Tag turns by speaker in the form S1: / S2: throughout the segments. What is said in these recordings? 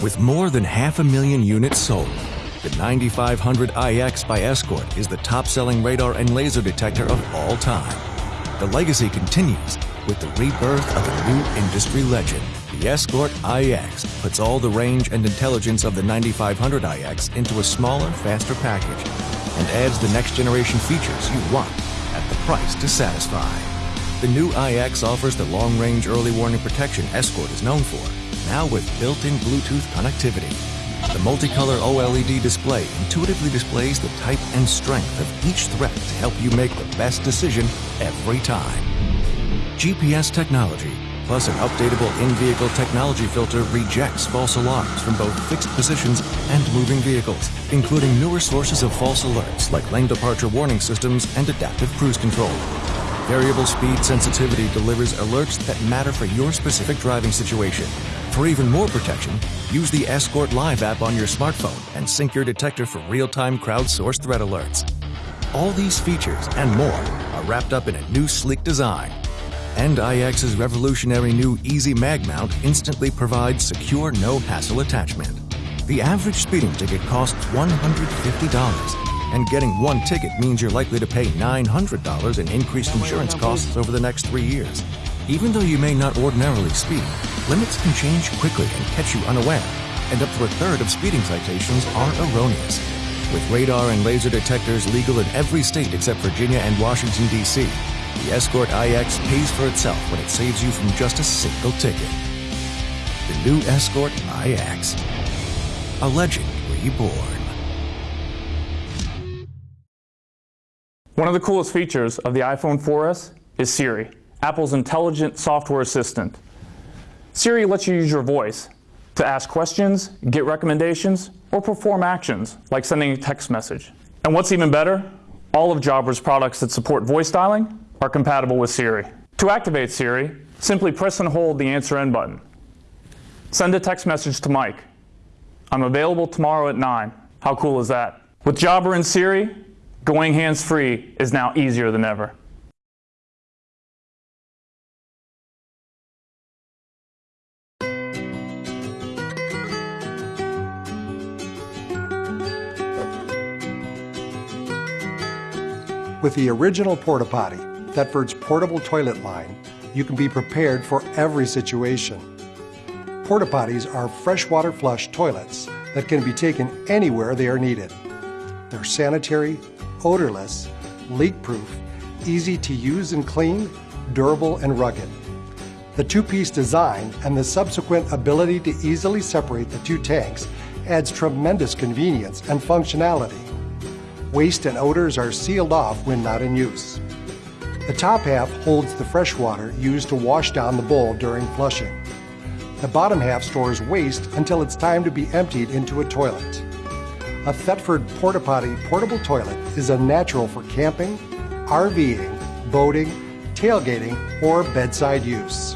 S1: With more than half a million units sold, the 9500IX by Escort is the top-selling radar and laser detector of all time. The legacy continues with the rebirth of a new industry legend. The Escort IX puts all the range and intelligence of the 9500IX into a smaller, faster package and adds the next generation features you want at the price to satisfy. The new IX offers the long-range early warning protection Escort is known for, now with built-in Bluetooth connectivity. The multicolor OLED display intuitively displays the type and strength of each threat to help you make the best decision every time. GPS technology plus an updatable in-vehicle technology filter rejects false alarms from both fixed positions and moving vehicles, including newer sources of false alerts like lane departure warning systems and adaptive cruise control. Variable speed sensitivity delivers alerts that matter for your specific driving situation. For even more protection, use the Escort Live app on your smartphone and sync your detector for real-time crowdsourced threat alerts. All these features and more are wrapped up in a new sleek design. And IX's revolutionary new Easy Mag Mount instantly provides secure no-hassle attachment. The average speeding ticket costs $150 and getting one ticket means you're likely to pay $900 in increased insurance costs over the next three years. Even though you may not ordinarily speed, limits can change quickly and catch you unaware, and up to a third of speeding citations are erroneous. With radar and laser detectors legal in every state except Virginia and Washington, D.C., the Escort IX pays for itself when it saves you from just a single ticket. The new Escort IX. A legend reborn.
S2: One of the coolest features of the iPhone 4S is Siri, Apple's intelligent software assistant. Siri lets you use your voice to ask questions, get recommendations, or perform actions like sending a text message. And what's even better, all of Jabra's products that support voice dialing are compatible with Siri. To activate Siri, simply press and hold the Answer N button. Send a text message to Mike. I'm available tomorrow at 9. How cool is that? With Jabra and Siri, Going hands-free is now easier than ever.
S3: With the original Porta Potty, Thetford's portable toilet line, you can be prepared for every situation. Porta Potties are freshwater flush toilets that can be taken anywhere they are needed. They're sanitary, odorless, leak-proof, easy to use and clean, durable and rugged. The two-piece design and the subsequent ability to easily separate the two tanks adds tremendous convenience and functionality. Waste and odors are sealed off when not in use. The top half holds the fresh water used to wash down the bowl during flushing. The bottom half stores waste until it's time to be emptied into a toilet. A Thetford Porta Potty portable toilet is a natural for camping, RVing, boating, tailgating, or bedside use.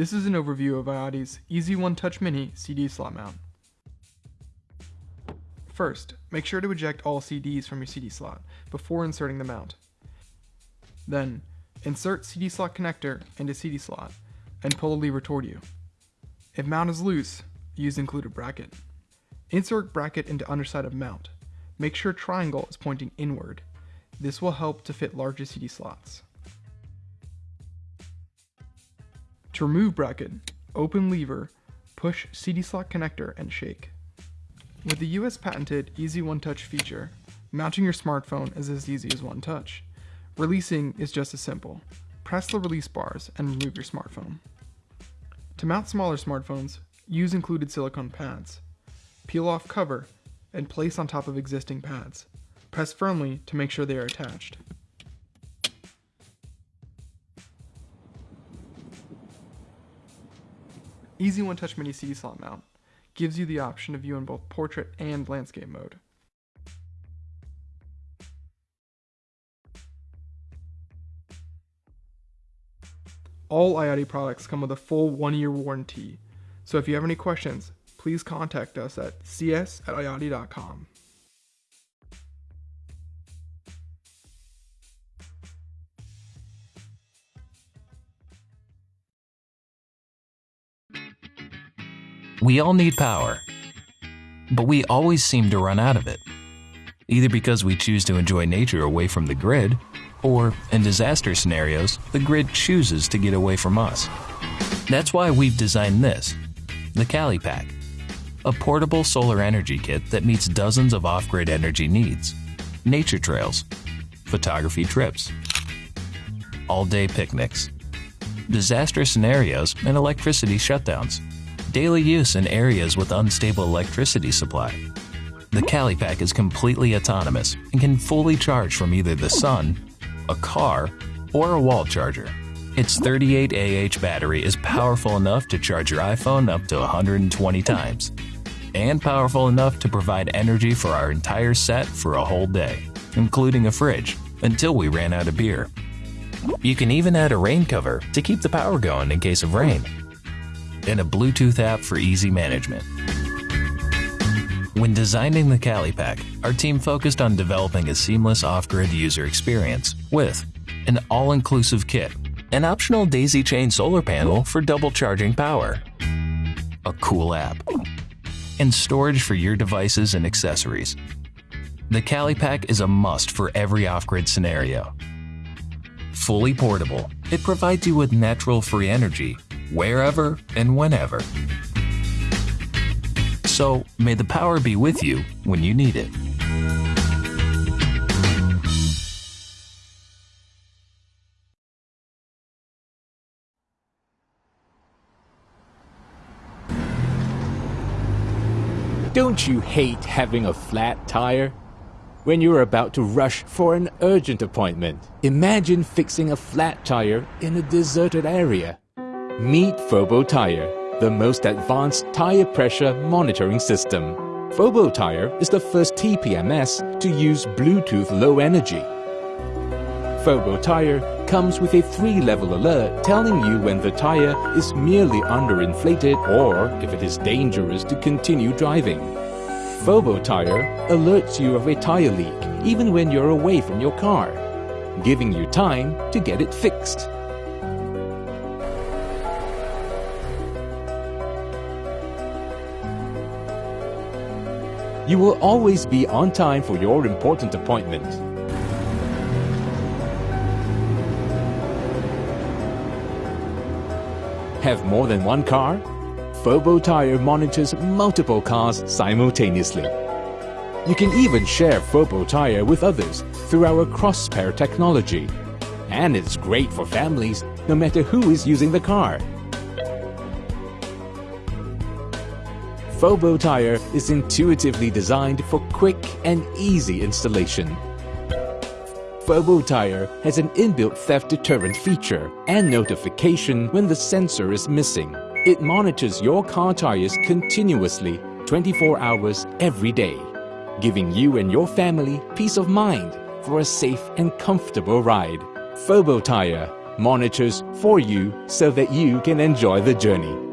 S4: This is an overview of iOttie's Easy One Touch Mini CD slot mount. First, make sure to eject all CDs from your CD slot before inserting the mount. Then, insert CD slot connector into CD slot and pull the lever toward you. If mount is loose, use included bracket. Insert bracket into underside of mount. Make sure triangle is pointing inward. This will help to fit larger CD slots. To remove bracket, open lever, push CD slot connector and shake. With the US patented Easy One Touch feature, mounting your smartphone is as easy as one touch. Releasing is just as simple. Press the release bars and remove your smartphone. To mount smaller smartphones, use included silicone pads. Peel off cover and place on top of existing pads. Press firmly to make sure they are attached. Easy One Touch Mini slot mount gives you the option to view in both portrait and landscape mode. All iOttie products come with a full one-year warranty, so if you have any questions, please contact us at cs at iottie.com.
S5: We all need power, but we always seem to run out of it. Either because we choose to enjoy nature away from the grid, or, in disaster scenarios, the grid chooses to get away from us. That's why we've designed this, the Kalipak, a portable solar energy kit that meets dozens of off-grid energy needs, nature trails, photography trips, all-day picnics, disaster scenarios and electricity shutdowns daily use in areas with unstable electricity supply. The Kalipak is completely autonomous and can fully charge from either the sun, a car, or a wall charger. Its 38AH battery is powerful enough to charge your iPhone up to 120 times, and powerful enough to provide energy for our entire set for a whole day, including a fridge, until we ran out of beer. You can even add a rain cover to keep the power going in case of rain and a Bluetooth app for easy management. When designing the Kalipak, our team focused on developing a seamless off-grid user experience with an all-inclusive kit, an optional daisy chain solar panel for double charging power, a cool app, and storage for your devices and accessories. The Kalipak is a must for every off-grid scenario. Fully portable, it provides you with natural free energy wherever and whenever. So may the power be with you when you need it.
S6: Don't you hate having a flat tire? When you're about to rush for an urgent appointment, imagine fixing a flat tire in a deserted area. Meet Fobo Tire, the most advanced tire pressure monitoring system. Fobo Tire is the first TPMS to use Bluetooth Low Energy. Fobo Tire comes with a three-level alert telling you when the tire is merely underinflated or if it is dangerous to continue driving. Fobo Tire alerts you of a tire leak even when you're away from your car, giving you time to get it fixed. You will always be on time for your important appointment. Have more than one car? Fobo Tire monitors multiple cars simultaneously. You can even share Fobo Tire with others through our cross-pair technology. And it's great for families, no matter who is using the car. Fobo Tire is intuitively designed for quick and easy installation. Fobo Tire has an inbuilt theft deterrent feature and notification when the sensor is missing. It monitors your car tires continuously 24 hours every day, giving you and your family peace of mind for a safe and comfortable ride. Fobo Tire monitors for you so that you can enjoy the journey.